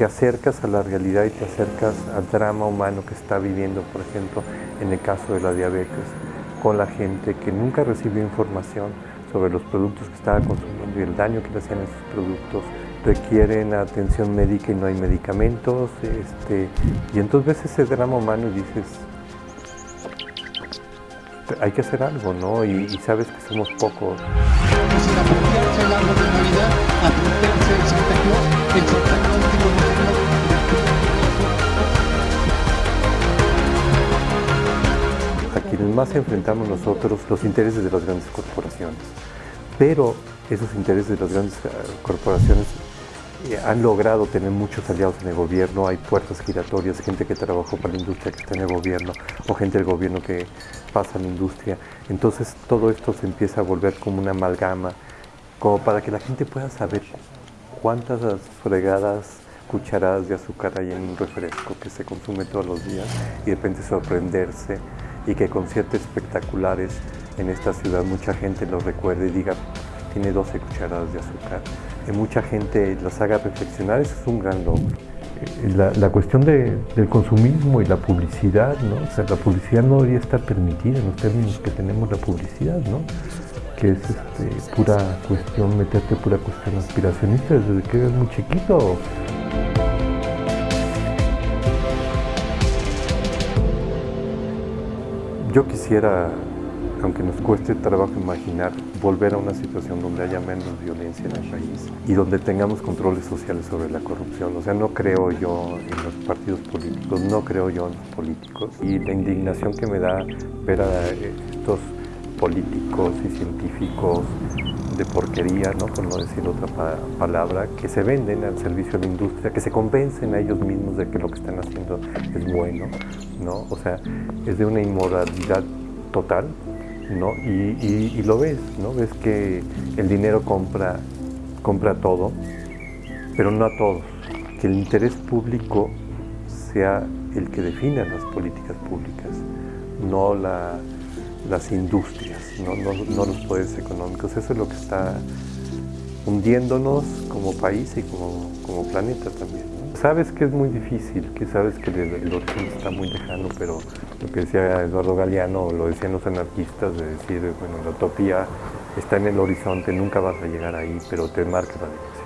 te acercas a la realidad y te acercas al drama humano que está viviendo, por ejemplo, en el caso de la diabetes, con la gente que nunca recibió información sobre los productos que estaba consumiendo y el daño que le hacían esos productos, requieren atención médica y no hay medicamentos, este, y entonces ves ese drama humano y dices, hay que hacer algo, ¿no? Y, y sabes que somos pocos. Más enfrentamos nosotros los intereses de las grandes corporaciones, pero esos intereses de las grandes eh, corporaciones eh, han logrado tener muchos aliados en el gobierno, hay puertas giratorias, gente que trabajó para la industria que está en el gobierno, o gente del gobierno que pasa a la industria. Entonces todo esto se empieza a volver como una amalgama, como para que la gente pueda saber cuántas fregadas cucharadas de azúcar hay en un refresco que se consume todos los días y de repente sorprenderse y que conciertos espectaculares en esta ciudad mucha gente lo recuerde y diga tiene 12 cucharadas de azúcar. Que mucha gente las haga reflexionar, eso es un gran logro. Eh, la, la cuestión de, del consumismo y la publicidad, ¿no? O sea, la publicidad no debería estar permitida en los términos que tenemos la publicidad, ¿no? que es este, pura cuestión, meterte pura cuestión aspiracionista desde que eres muy chiquito. Yo quisiera, aunque nos cueste trabajo imaginar, volver a una situación donde haya menos violencia en el país y donde tengamos controles sociales sobre la corrupción. O sea, no creo yo en los partidos políticos, no creo yo en los políticos y la indignación que me da ver a estos políticos y científicos de porquería, ¿no? por no decir otra palabra, que se venden al servicio de la industria, que se convencen a ellos mismos de que lo que están haciendo es bueno, ¿no? o sea, es de una inmoralidad total, ¿no? Y, lo ves, ¿no? ves que el dinero compra, compra todo, pero no a todos, que el interés público sea el que defina las políticas públicas, no la las industrias, no, los poderes económicos. Eso es lo que está hundiéndonos como país y como, como planeta también. Sabes que es muy difícil, que sabes que el, horizonte está muy lejano, pero lo que decía Eduardo Galeano, lo decían los anarquistas, de decir, bueno, la utopía está en el horizonte, nunca vas a llegar ahí, pero te marca la dirección.